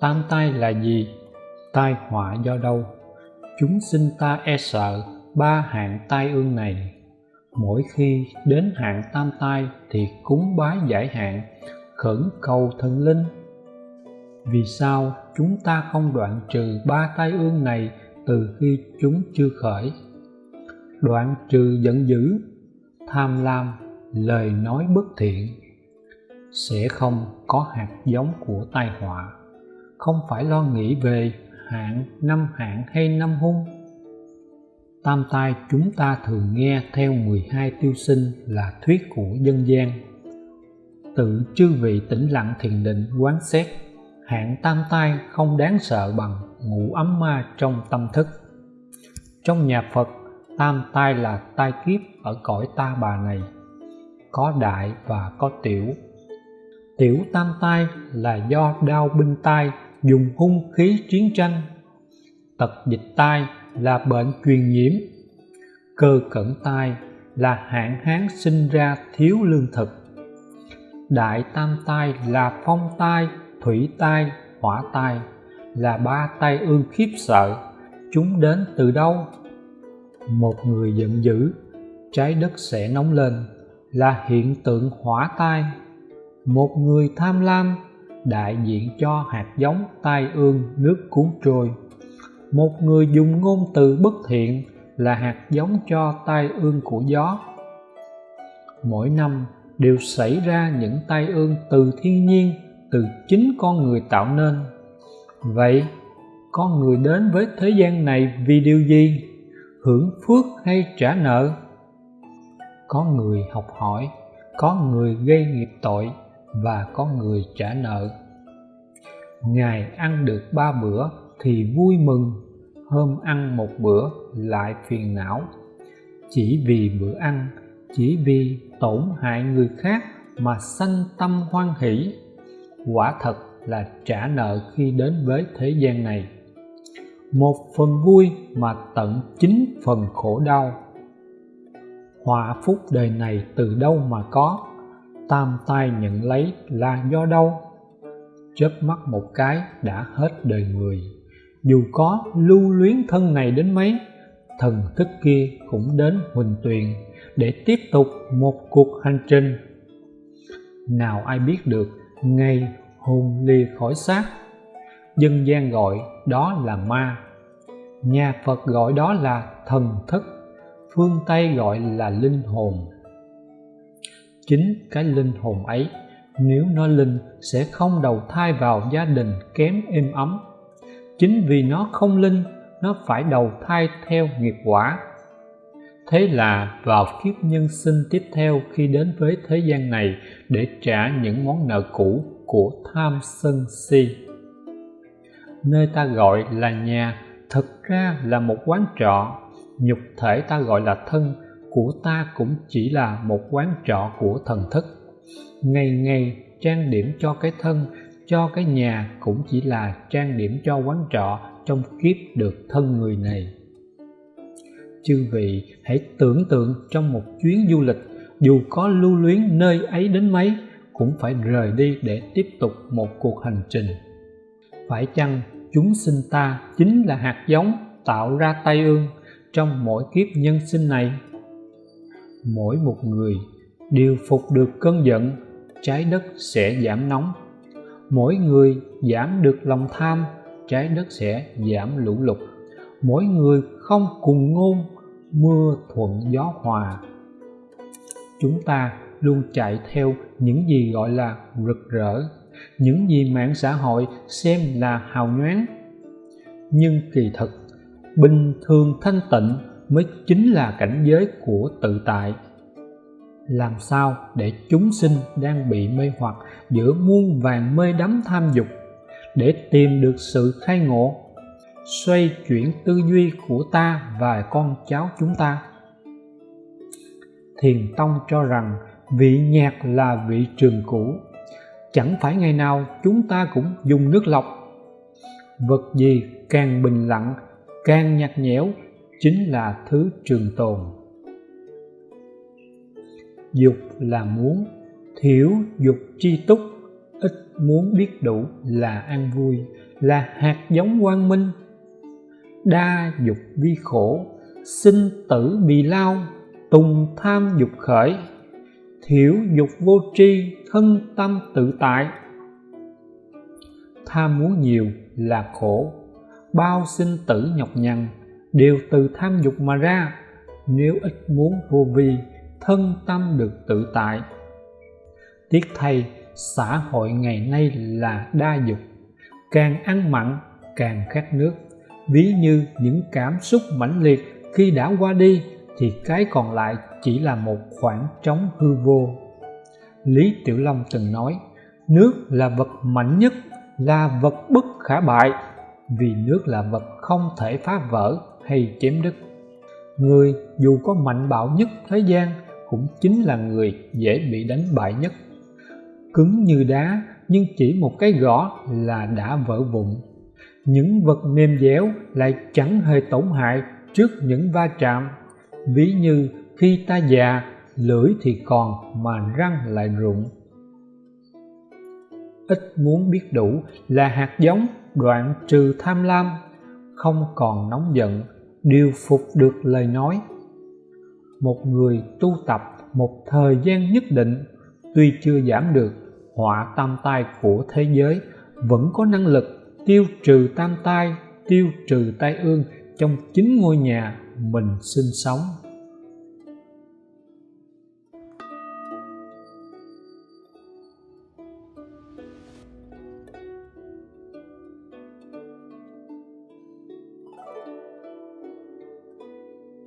tam tai là gì? Tai họa do đâu? Chúng sinh ta e sợ ba hạng tai ương này. Mỗi khi đến hạn tam tai thì cúng bái giải hạn, khẩn cầu thần linh. Vì sao chúng ta không đoạn trừ ba tai ương này từ khi chúng chưa khởi? Đoạn trừ giận dữ, tham lam, lời nói bất thiện sẽ không có hạt giống của tai họa không phải lo nghĩ về hạn năm hạn hay năm hung. Tam tai chúng ta thường nghe theo 12 tiêu sinh là thuyết của dân gian. Tự chư vị tĩnh lặng thiền định quán xét, hạn tam tai không đáng sợ bằng ngũ ấm ma trong tâm thức. Trong nhà Phật, tam tai là tai kiếp ở cõi ta bà này. Có đại và có tiểu. Tiểu tam tai là do đau binh tai dùng hung khí chiến tranh. Tật dịch tai là bệnh truyền nhiễm, cơ cẩn tai là hạn hán sinh ra thiếu lương thực. Đại tam tai là phong tai, thủy tai, hỏa tai là ba tai ương khiếp sợ. Chúng đến từ đâu? Một người giận dữ, trái đất sẽ nóng lên là hiện tượng hỏa tai. Một người tham lam đại diện cho hạt giống tai ương nước cuốn trôi. Một người dùng ngôn từ bất thiện là hạt giống cho tai ương của gió. Mỗi năm đều xảy ra những tai ương từ thiên nhiên, từ chính con người tạo nên. Vậy, con người đến với thế gian này vì điều gì? Hưởng phước hay trả nợ? Có người học hỏi, có người gây nghiệp tội và có người trả nợ. Ngày ăn được ba bữa thì vui mừng, hôm ăn một bữa lại phiền não. Chỉ vì bữa ăn, chỉ vì tổn hại người khác mà sanh tâm hoan hỷ, quả thật là trả nợ khi đến với thế gian này. Một phần vui mà tận chín phần khổ đau. Họa phúc đời này từ đâu mà có? Tam tai nhận lấy là do đâu? Chớp mắt một cái đã hết đời người. Dù có lưu luyến thân này đến mấy, thần thức kia cũng đến huỳnh tuyền để tiếp tục một cuộc hành trình. Nào ai biết được, ngày hồn lìa khỏi xác. Dân gian gọi đó là ma. Nhà phật gọi đó là thần thức. Phương tây gọi là linh hồn chính cái linh hồn ấy. Nếu nó linh, sẽ không đầu thai vào gia đình kém êm ấm. Chính vì nó không linh, nó phải đầu thai theo nghiệp quả. Thế là vào kiếp nhân sinh tiếp theo, khi đến với thế gian này để trả những món nợ cũ của tham sân si. Nơi ta gọi là nhà thực ra là một quán trọ. Nhục thể ta gọi là thân của ta cũng chỉ là một quán trọ của thần thức. Ngày ngày, trang điểm cho cái thân, cho cái nhà cũng chỉ là trang điểm cho quán trọ trong kiếp được thân người này. Chư vị, hãy tưởng tượng trong một chuyến du lịch, dù có lưu luyến nơi ấy đến mấy, cũng phải rời đi để tiếp tục một cuộc hành trình. Phải chăng chúng sinh ta chính là hạt giống tạo ra tai ương trong mỗi kiếp nhân sinh này? Mỗi một người đều phục được cơn giận, trái đất sẽ giảm nóng. Mỗi người giảm được lòng tham, trái đất sẽ giảm lũ lụt. Mỗi người không cùng ngôn, mưa thuận gió hòa. Chúng ta luôn chạy theo những gì gọi là rực rỡ, những gì mạng xã hội xem là hào nhoáng. Nhưng kỳ thực bình thường thanh tịnh mới chính là cảnh giới của tự tại. Làm sao để chúng sinh đang bị mê hoặc giữa muôn vàng mê đắm tham dục để tìm được sự khai ngộ, xoay chuyển tư duy của ta và con cháu chúng ta? Thiền tông cho rằng vị nhạc là vị trường cũ. Chẳng phải ngày nào chúng ta cũng dùng nước lọc. Vật gì càng bình lặng, càng nhạt nhẽo chính là thứ trường tồn. Dục là muốn, thiểu dục chi túc, ít muốn biết đủ là an vui, là hạt giống quang minh. Đa dục vi khổ, sinh tử bị lao, tùng tham dục khởi. Thiểu dục vô tri, thân tâm tự tại. Tham muốn nhiều là khổ, bao sinh tử nhọc nhằn đều từ tham dục mà ra. Nếu ít muốn vô vi, thân tâm được tự tại. Tiếc thay, xã hội ngày nay là đa dục. Càng ăn mặn, càng khát nước. Ví như những cảm xúc mãnh liệt khi đã qua đi, thì cái còn lại chỉ là một khoảng trống hư vô. Lý tiểu long từng nói, nước là vật mạnh nhất, là vật bất khả bại. Vì nước là vật không thể phá vỡ hay chém đứt người dù có mạnh bạo nhất thế gian cũng chính là người dễ bị đánh bại nhất. Cứng như đá, nhưng chỉ một cái gõ là đã vỡ vụn. Những vật mềm dẻo lại chẳng hề tổn hại trước những va chạm. Ví như khi ta già, lưỡi thì còn mà răng lại rụng. Ít muốn biết đủ là hạt giống đoạn trừ tham lam, không còn nóng giận điều phục được lời nói. Một người tu tập một thời gian nhất định, tuy chưa giảm được, họa tam tai của thế giới vẫn có năng lực tiêu trừ tam tai, tiêu trừ tai ương trong chính ngôi nhà mình sinh sống.